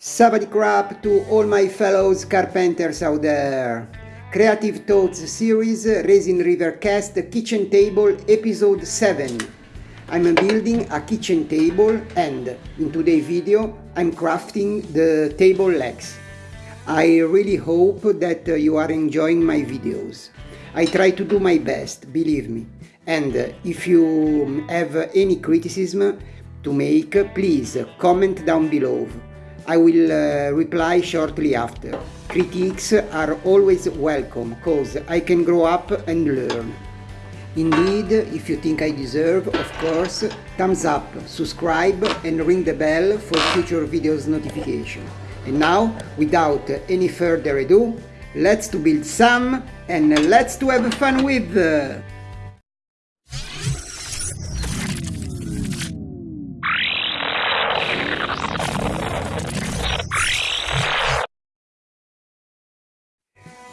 Sabadi crap to all my fellows carpenters out there. Creative Thoughts series Resin River Cast Kitchen Table episode 7. I'm building a kitchen table and in today's video I'm crafting the table legs. I really hope that you are enjoying my videos. I try to do my best, believe me. And if you have any criticism to make, please comment down below. I will uh, reply shortly after. Critiques are always welcome, cause I can grow up and learn. Indeed, if you think I deserve, of course, thumbs up, subscribe and ring the bell for future videos notification. And now, without any further ado, let's to build some and let's to have fun with!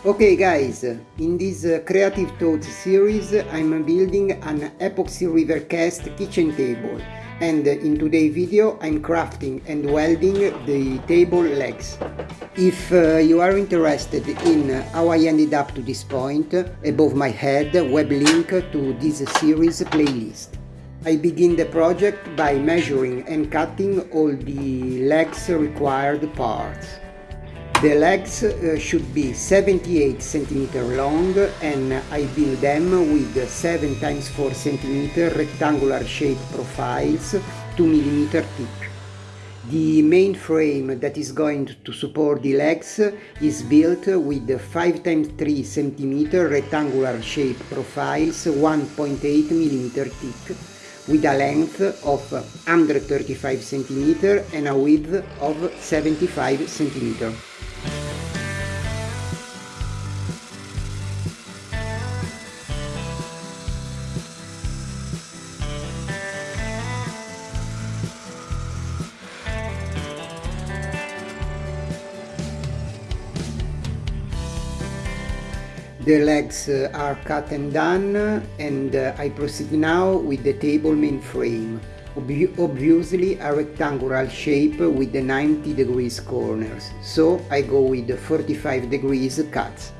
Okay guys, in this uh, Creative Thoughts series I'm building an epoxy river cast kitchen table and in today's video I'm crafting and welding the table legs. If uh, you are interested in how I ended up to this point, above my head web link to this series playlist. I begin the project by measuring and cutting all the legs required parts. The legs uh, should be 78 cm long and I build them with 7 times 4 cm rectangular shape profiles 2 mm thick. The main frame that is going to support the legs is built with 5 times 3 cm rectangular shape profiles 1.8 mm thick with a length of 135 cm and a width of 75 cm. The legs uh, are cut and done and uh, I proceed now with the table main frame. obviously a rectangular shape with the 90 degrees corners, so I go with the 45 degrees cuts.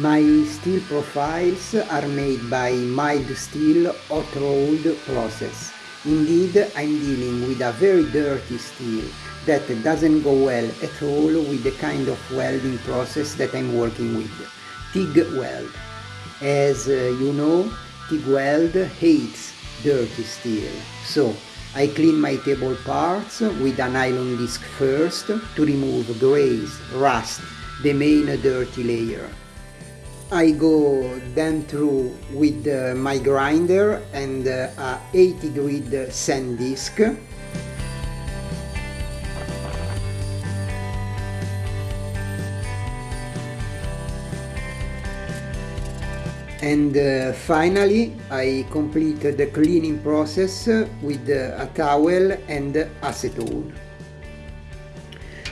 My steel profiles are made by mild steel hot rolled process. Indeed, I'm dealing with a very dirty steel that doesn't go well at all with the kind of welding process that I'm working with, TIG weld. As uh, you know, TIG weld hates dirty steel, so I clean my table parts with a nylon disc first to remove grease, rust, the main dirty layer. I go then through with uh, my grinder and uh, a 80 grit sand disc and uh, finally I complete the cleaning process with a towel and acetone.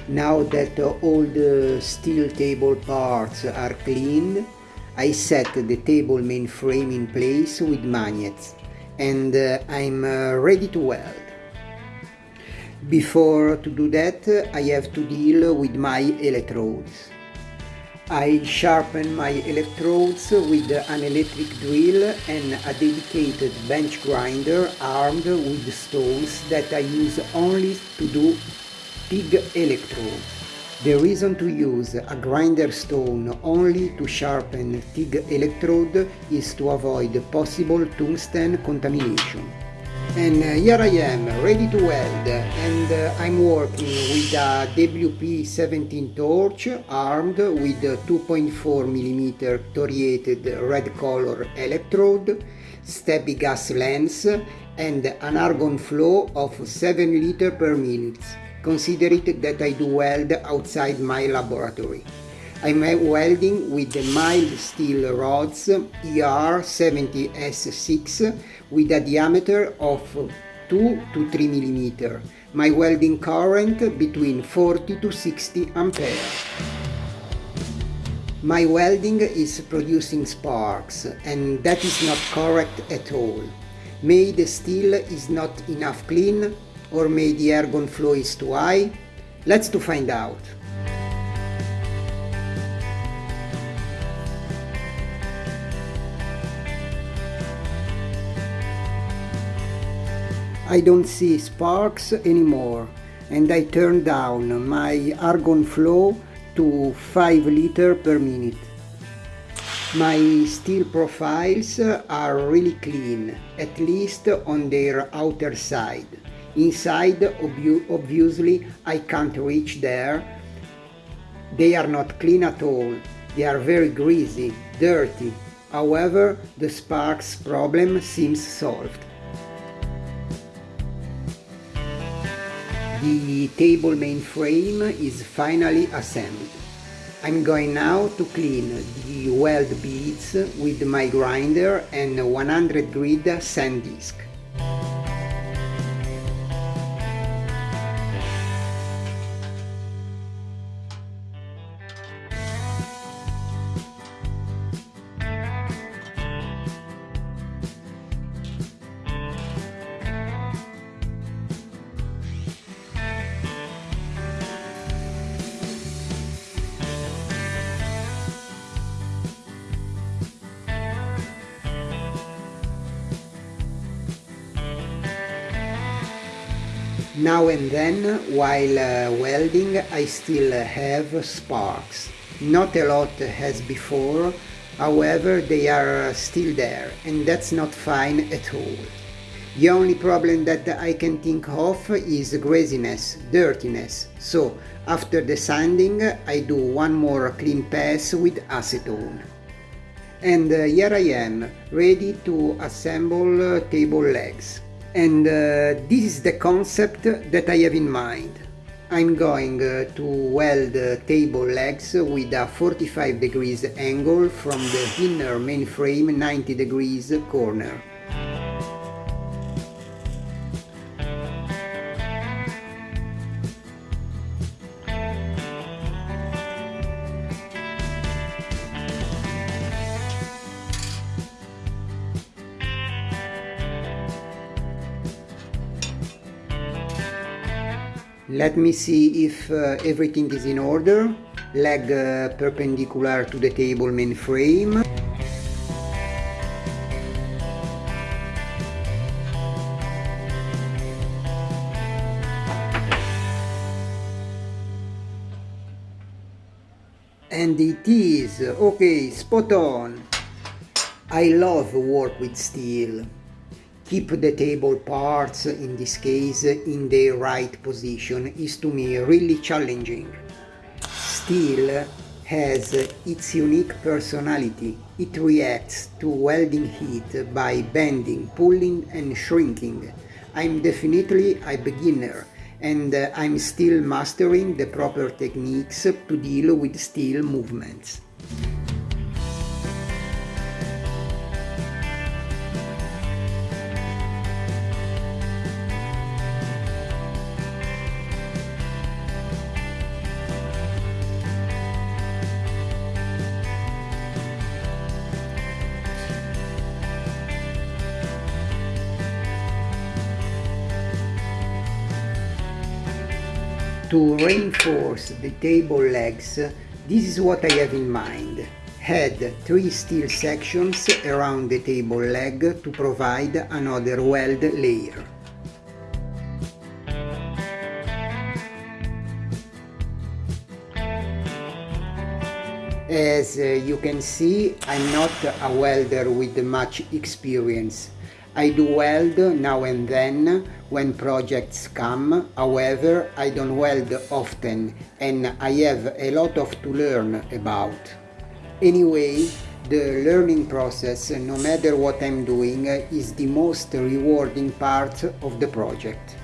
Now that all the steel table parts are cleaned I set the table main frame in place with magnets and uh, I'm uh, ready to weld. Before to do that I have to deal with my electrodes. I sharpen my electrodes with an electric drill and a dedicated bench grinder armed with stones that I use only to do TIG electrode. The reason to use a grinder stone only to sharpen TIG electrode is to avoid possible tungsten contamination. And uh, here I am, ready to weld, and uh, I'm working with a WP17 torch armed with 2.4mm thoriated red color electrode, stubby gas lens, and an argon flow of 7 liter per minute. Consider it that I do weld outside my laboratory. I'm welding with the mild steel rods ER70S6 with a diameter of 2 to 3 mm. My welding current between 40 to 60 ampere. My welding is producing sparks and that is not correct at all. Made steel is not enough clean or maybe the argon flow is too high? Let's to find out. I don't see sparks anymore and I turn down my argon flow to 5 liter per minute. My steel profiles are really clean, at least on their outer side. Inside, obviously, I can't reach there. They are not clean at all. They are very greasy, dirty. However, the sparks problem seems solved. The table mainframe is finally assembled. I'm going now to clean the weld beads with my grinder and 100 grit sand disc. Now and then, while uh, welding, I still have sparks. Not a lot as before, however they are still there and that's not fine at all. The only problem that I can think of is greasiness, dirtiness, so after the sanding I do one more clean pass with acetone. And uh, here I am, ready to assemble uh, table legs. And uh, this is the concept that I have in mind. I'm going uh, to weld uh, table legs with a 45 degrees angle from the inner mainframe 90 degrees corner. Let me see if uh, everything is in order. Leg uh, perpendicular to the table main frame. And it is, okay, spot on. I love work with steel keep the table parts, in this case, in the right position is to me really challenging. Steel has its unique personality. It reacts to welding heat by bending, pulling and shrinking. I'm definitely a beginner and I'm still mastering the proper techniques to deal with steel movements. To reinforce the table legs, this is what I have in mind. Had three steel sections around the table leg to provide another weld layer. As uh, you can see, I'm not a welder with much experience, I do weld now and then when projects come, however I don't weld often and I have a lot of to learn about. Anyway, the learning process, no matter what I'm doing, is the most rewarding part of the project.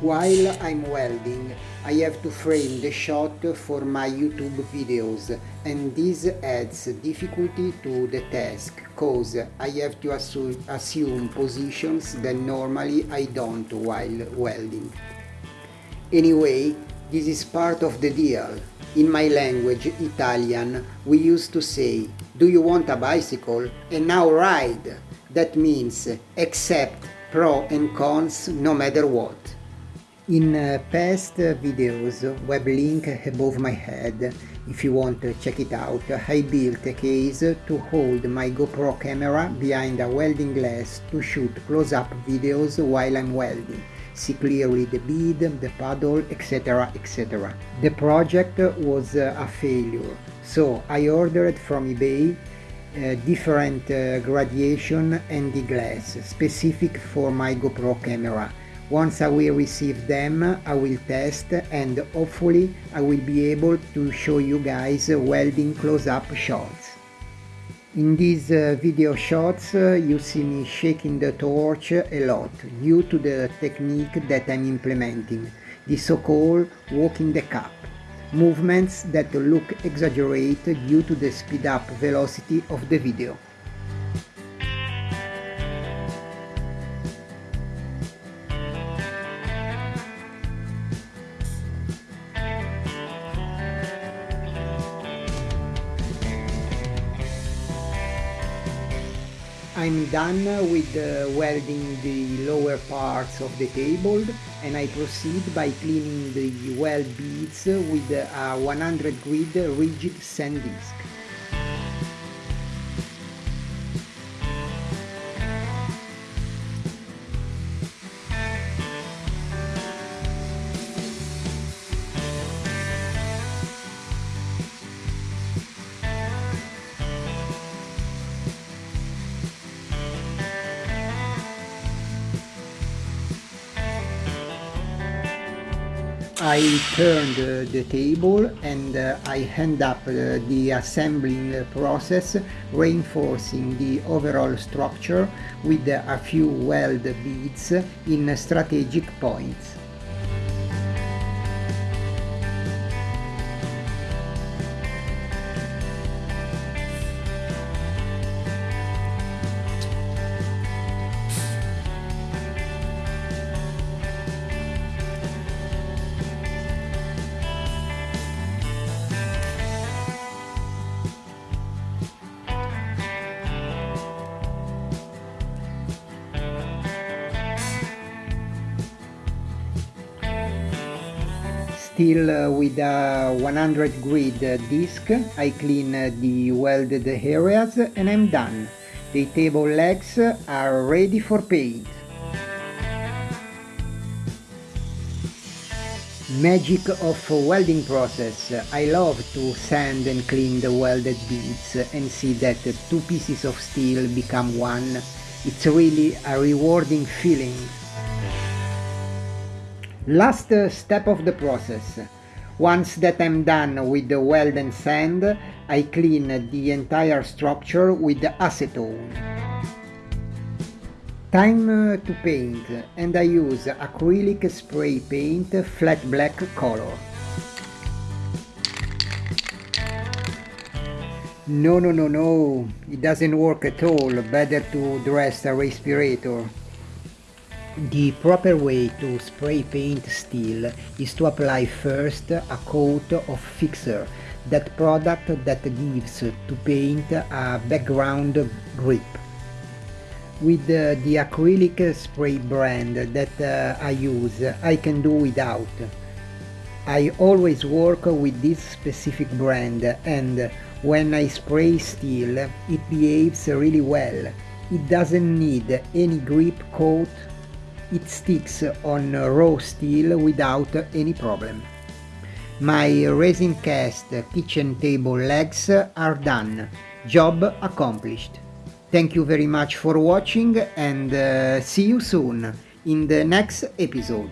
While I'm welding, I have to frame the shot for my YouTube videos and this adds difficulty to the task cause I have to assu assume positions that normally I don't while welding. Anyway, this is part of the deal. In my language, Italian, we used to say, do you want a bicycle? And now ride. That means accept pro and cons no matter what. In uh, past videos, web link above my head, if you want to check it out, I built a case to hold my GoPro camera behind a welding glass to shoot close-up videos while I'm welding. See clearly the bead, the paddle, etc. etc. The project was uh, a failure, so I ordered from eBay uh, different uh, graduation and the glass specific for my GoPro camera once I will receive them, I will test and hopefully I will be able to show you guys welding close-up shots. In these uh, video shots uh, you see me shaking the torch a lot due to the technique that I'm implementing, the so-called walking the cup, movements that look exaggerated due to the speed up velocity of the video. I'm done with uh, welding the lower parts of the table and I proceed by cleaning the weld beads with a 100 grit rigid sand disc. I turned uh, the table and uh, I hand up uh, the assembling process reinforcing the overall structure with a few weld beads in strategic points. Still uh, with a 100 grit disc, I clean the welded areas and I'm done. The table legs are ready for paint. Magic of welding process. I love to sand and clean the welded beads and see that two pieces of steel become one. It's really a rewarding feeling. Last step of the process. Once that I'm done with the weld and sand, I clean the entire structure with acetone. Time uh, to paint and I use acrylic spray paint flat black color. No, no, no, no, it doesn't work at all, better to dress a respirator. The proper way to spray paint steel is to apply first a coat of fixer, that product that gives to paint a background grip. With uh, the acrylic spray brand that uh, I use, I can do without. I always work with this specific brand and when I spray steel, it behaves really well. It doesn't need any grip coat it sticks on raw steel without any problem. My resin cast kitchen table legs are done. Job accomplished. Thank you very much for watching and uh, see you soon in the next episode.